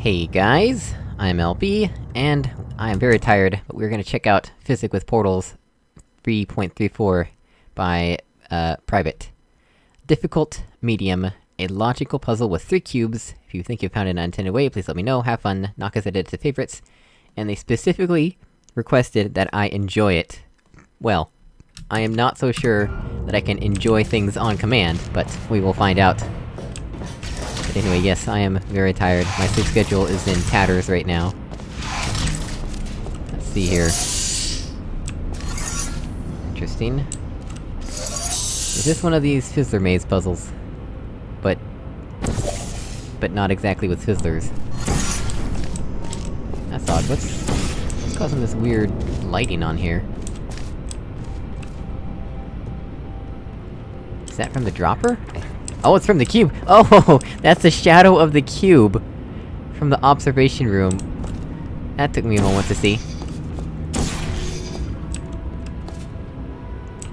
Hey guys, I'm LB, and I am very tired, but we're gonna check out Physic with Portals 3.34 by, uh, Private. Difficult, medium, a logical puzzle with three cubes. If you think you've found an unintended way, please let me know, have fun, knock us edit to favorites. And they specifically requested that I enjoy it. Well, I am not so sure that I can enjoy things on command, but we will find out. Anyway, yes, I am very tired. My sleep schedule is in tatters right now. Let's see here. Interesting. Is this one of these Fizzler Maze puzzles? But... But not exactly with Fizzlers. That's odd, what's... What's causing this weird lighting on here? Is that from the dropper? Oh, it's from the cube! Oh! That's the shadow of the cube! From the observation room. That took me a moment to see.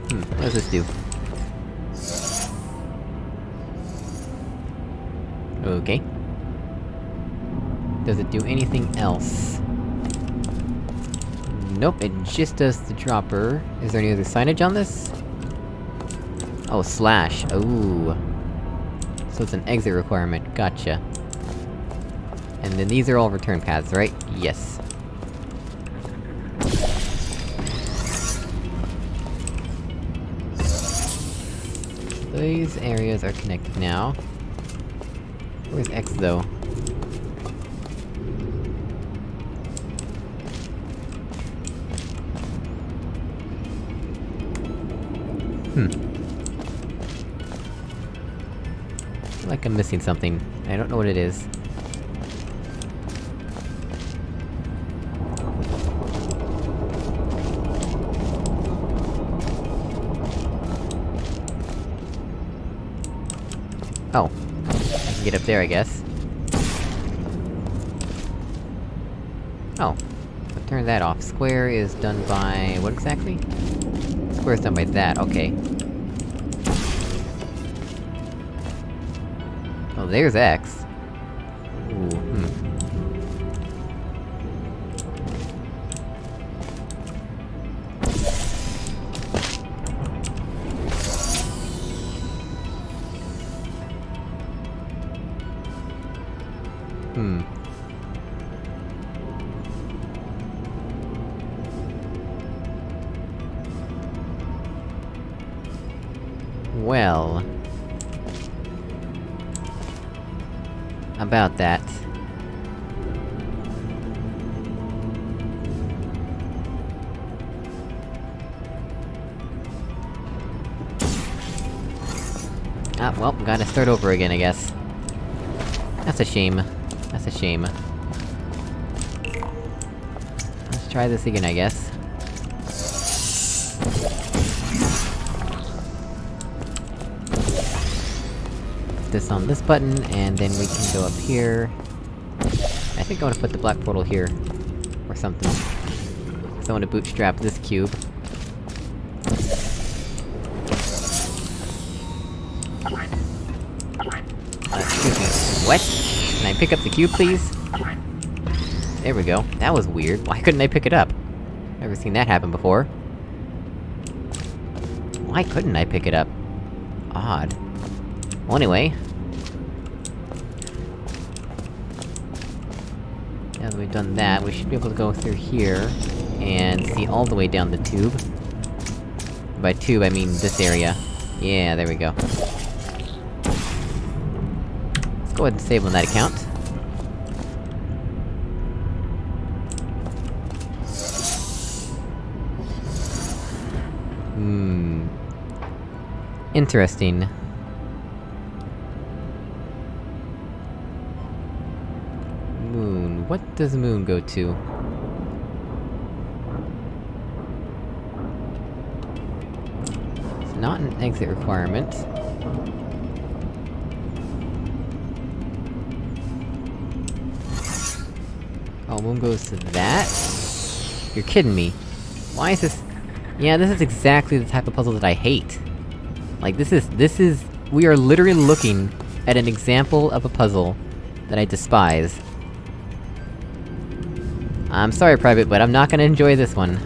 Hmm, what does this do? Okay. Does it do anything else? Nope, it just does the dropper. Is there any other signage on this? Oh, slash. Ooh. So it's an exit requirement, gotcha. And then these are all return paths, right? Yes. These areas are connected now. Where's X, though? Hmm. I'm missing something. I don't know what it is. Oh. I can get up there, I guess. Oh. Turn that off. Square is done by... what exactly? Square is done by that, okay. Oh, there's X. Ooh, hmm. Hmm. About that. Ah, well, gotta start over again, I guess. That's a shame. That's a shame. Let's try this again, I guess. This on this button, and then we can go up here. I think I wanna put the black portal here. Or something. So I wanna bootstrap this cube. Excuse me. What? Can I pick up the cube, please? There we go. That was weird. Why couldn't I pick it up? Never seen that happen before. Why couldn't I pick it up? Odd. Well, anyway... Now that we've done that, we should be able to go through here... and see all the way down the tube. By tube, I mean this area. Yeah, there we go. Let's go ahead and save on that account. Hmm... Interesting. Does Moon go to? It's not an exit requirement. Oh, Moon goes to that? You're kidding me. Why is this- Yeah, this is exactly the type of puzzle that I hate. Like, this is- this is- we are literally looking at an example of a puzzle that I despise. I'm sorry, Private, but I'm not gonna enjoy this one.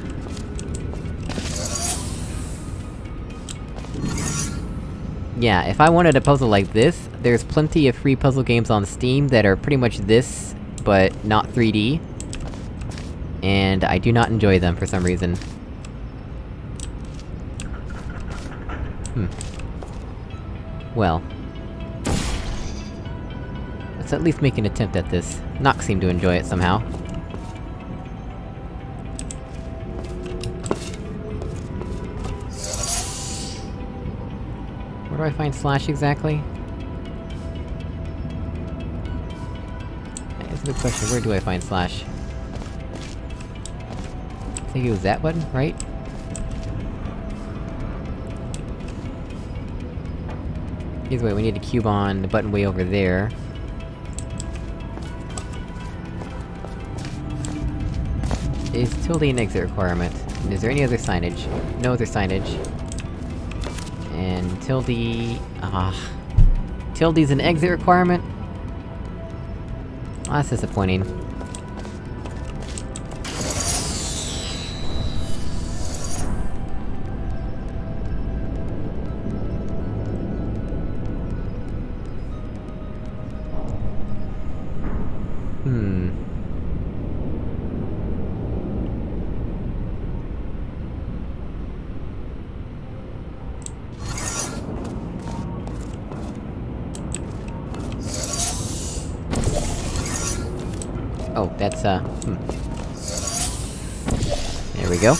Yeah, if I wanted a puzzle like this, there's plenty of free puzzle games on Steam that are pretty much this, but not 3D. And I do not enjoy them for some reason. Hmm. Well. Let's at least make an attempt at this. Nox seemed to enjoy it somehow. Do I find Slash exactly? That's a good question, where do I find Slash? I think it was that button, right? Either way, we need to cube on the button way over there. Is tilde an exit requirement? And is there any other signage? No other signage. And tilde... Ah... Tilde's an exit requirement? Oh, that's disappointing. Oh, that's, uh... Hmm. There we go.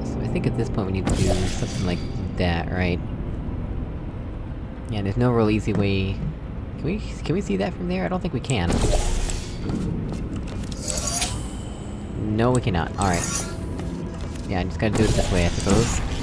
So I think at this point we need to do something like that, right? Yeah, there's no real easy way... Can we- can we see that from there? I don't think we can. No, we cannot. Alright. Yeah, I just gotta do it this way, I suppose.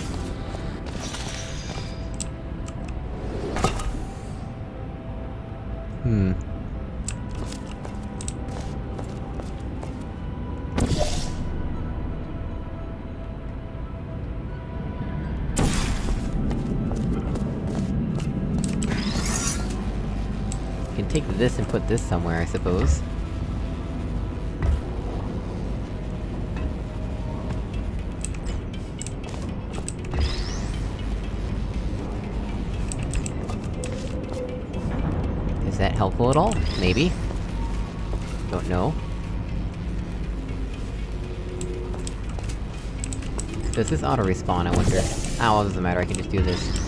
Take this and put this somewhere, I suppose. Is that helpful at all? Maybe? Don't know. Does this auto-respawn, I wonder? Ah, well, doesn't matter, I can just do this.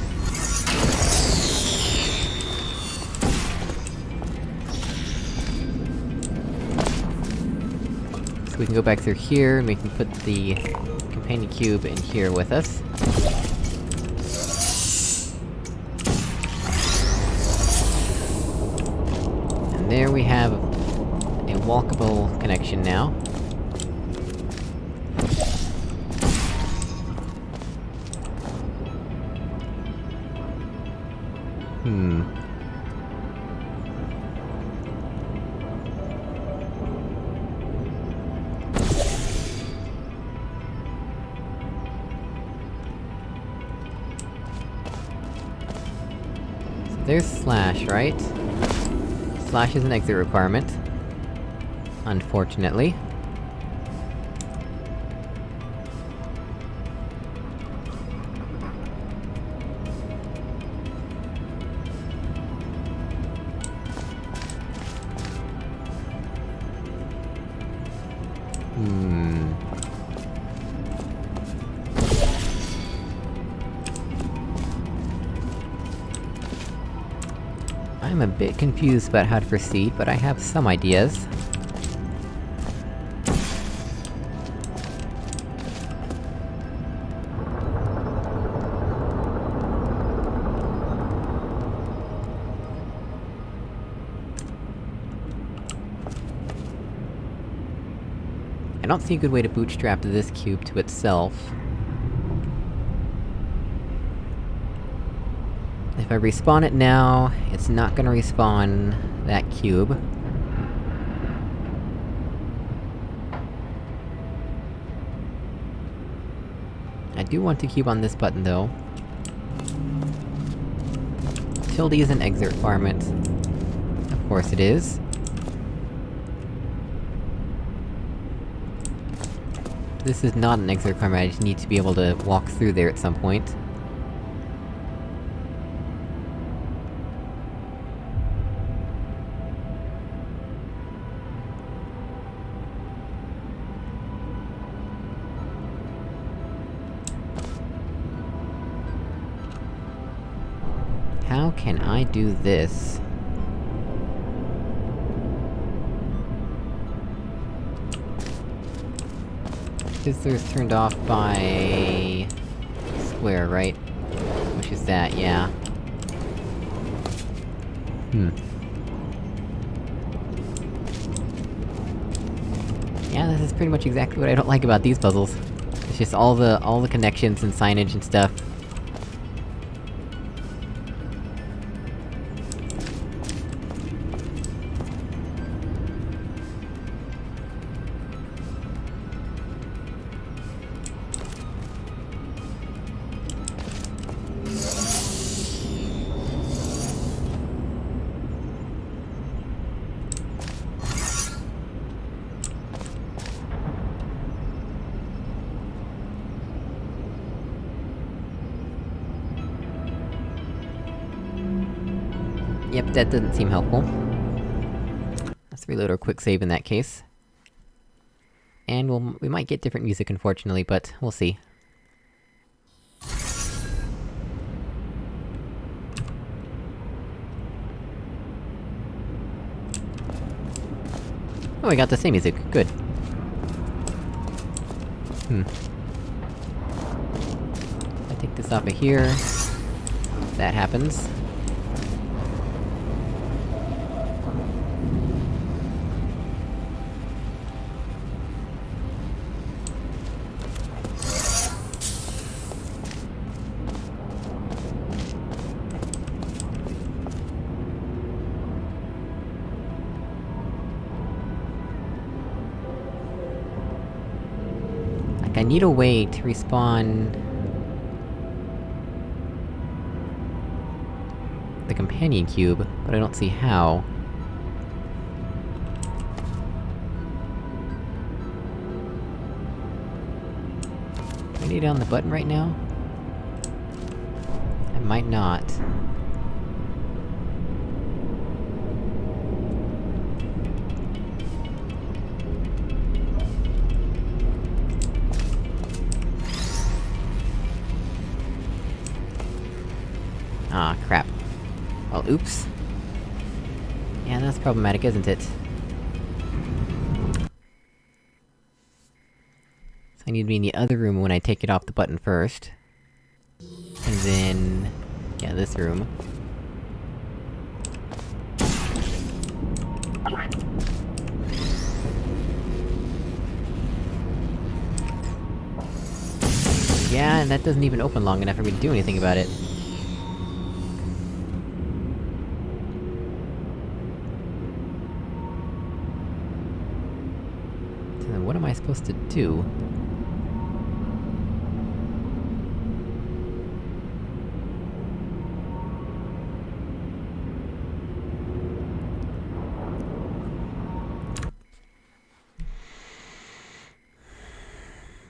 We can go back through here, and we can put the companion cube in here with us. And there we have a walkable connection now. There's Slash, right? Slash is an exit requirement. Unfortunately. Bit confused about how to proceed, but I have some ideas. I don't see a good way to bootstrap this cube to itself. If I respawn it now, it's not gonna respawn... that cube. I do want to keep on this button, though. Tilde is an exit requirement. Of course it is. This is not an exit requirement, I just need to be able to walk through there at some point. I do this? Fizzler's turned off by... Square, right? Which is that, yeah. Hmm. Yeah, this is pretty much exactly what I don't like about these puzzles. It's just all the- all the connections and signage and stuff. Yep, that doesn't seem helpful. Let's reload our quick save in that case. And we'll- we might get different music unfortunately, but we'll see. Oh, we got the same music, good. Hmm. I take this off of here... That happens. Need a way to respawn... the companion cube, but I don't see how. Do I on the button right now? I might not. Oops. Yeah, that's problematic, isn't it? So I need to be in the other room when I take it off the button first. And then... yeah, this room. Yeah, and that doesn't even open long enough for me to do anything about it. So then what am I supposed to?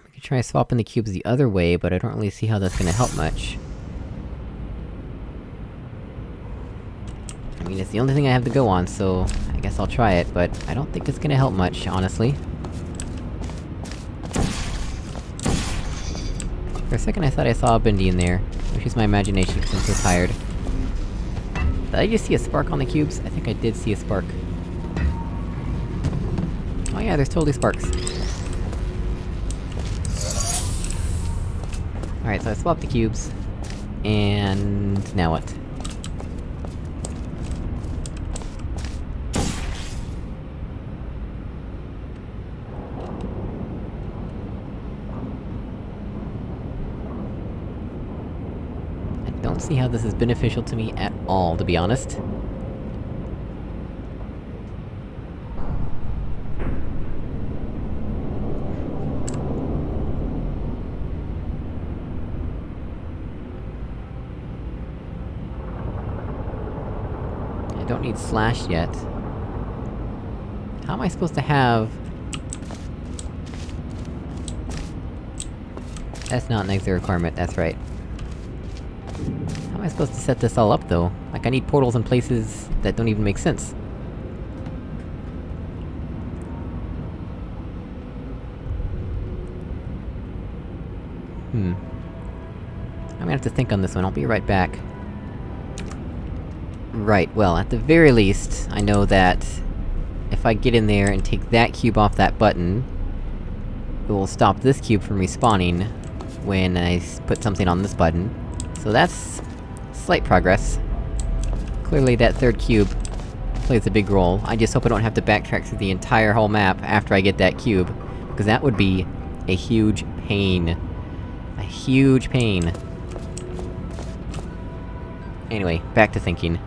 We could try swapping the cubes the other way, but I don't really see how that's gonna help much. I mean, it's the only thing I have to go on, so... I guess I'll try it, but I don't think it's gonna help much, honestly. For a second I thought I saw a Bendy in there, which is my imagination because I'm so tired. Did I just see a spark on the cubes? I think I did see a spark. Oh yeah, there's totally sparks. Alright, so I swapped the cubes. And... now what? I don't see how this is beneficial to me at all, to be honest. I don't need slash yet. How am I supposed to have... That's not an exit requirement, that's right. Supposed to set this all up, though? Like, I need portals in places that don't even make sense. Hmm. I'm gonna have to think on this one, I'll be right back. Right, well, at the very least, I know that... If I get in there and take that cube off that button... It will stop this cube from respawning... When I put something on this button. So that's... slight progress. Clearly that third cube plays a big role. I just hope I don't have to backtrack through the entire whole map after I get that cube. Because that would be... a huge pain. A huge pain. Anyway, back to thinking.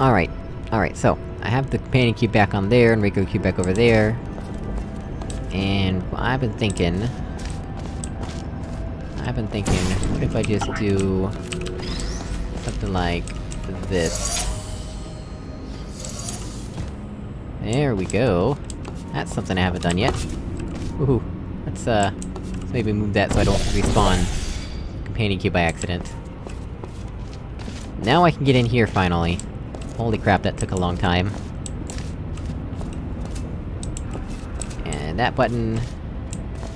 Alright, alright, so, I have the companion cube back on there, and regular cube back over there. And I've been thinking... I've been thinking, what if I just do... something like... this? There we go. That's something I haven't done yet. Woohoo. Let's, uh... Let's maybe move that so I don't respawn... companion cube by accident. Now I can get in here, finally. Holy crap, that took a long time. And that button...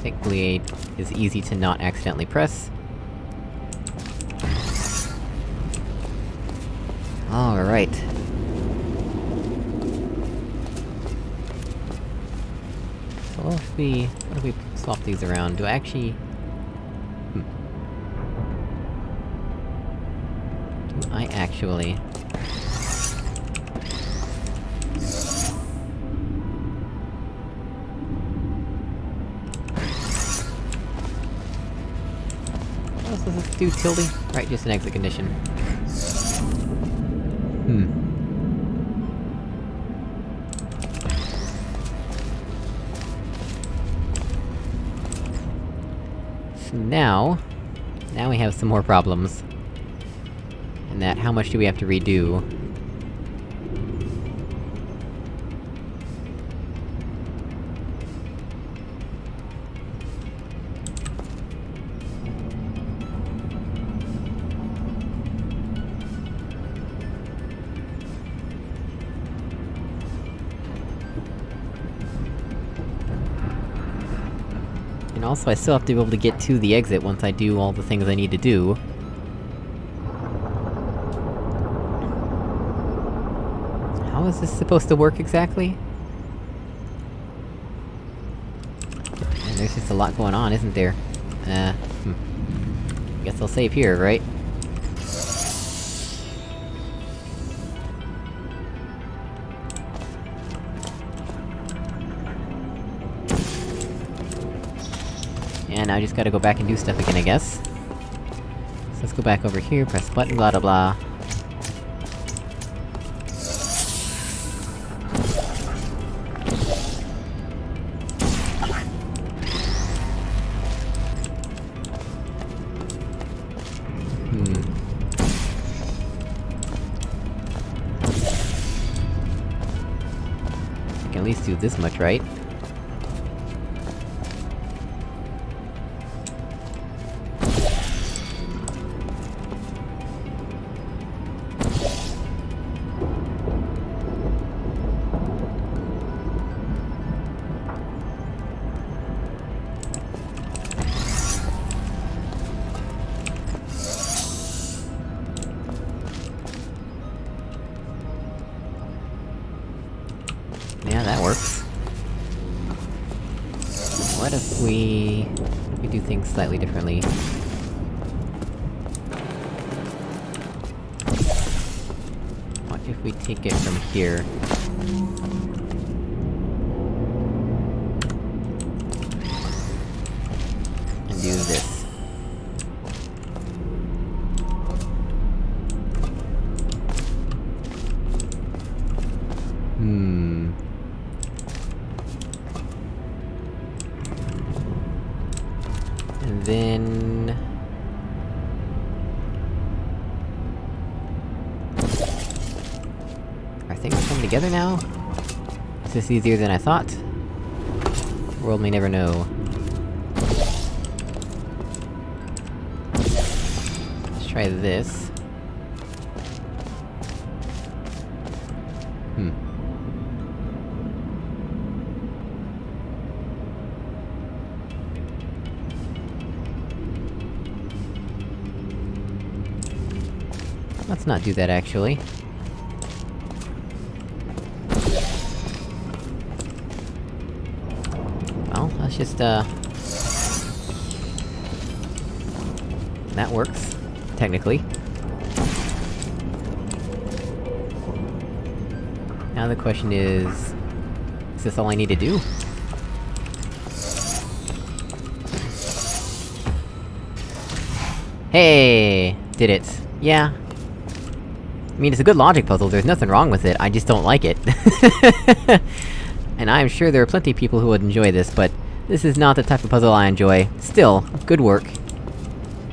thankfully is easy to not accidentally press. Alright. So what if we... what if we swap these around? Do I actually... Hmm. Do I actually... do, tilde? Right, just an exit condition. Hmm. So now... Now we have some more problems. And that, how much do we have to redo? Also, I still have to be able to get to the exit once I do all the things I need to do. How is this supposed to work exactly? There's just a lot going on, isn't there? Uh, hmm. Guess I'll save here, right? And now I just gotta go back and do stuff again, I guess. So let's go back over here, press button, blah blah blah. Hmm. At least do this much, right? Slightly differently? What if we take it from here? this easier than I thought. The world may never know. Let's try this. Hmm. Let's not do that, actually. Let's just, uh... That works. Technically. Now the question is... Is this all I need to do? Hey! Did it. Yeah. I mean, it's a good logic puzzle, there's nothing wrong with it, I just don't like it. and I'm sure there are plenty of people who would enjoy this, but... This is not the type of puzzle I enjoy. Still, good work.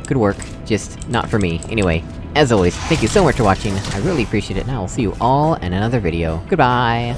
Good work, just not for me. Anyway, as always, thank you so much for watching, I really appreciate it, and I will see you all in another video. Goodbye!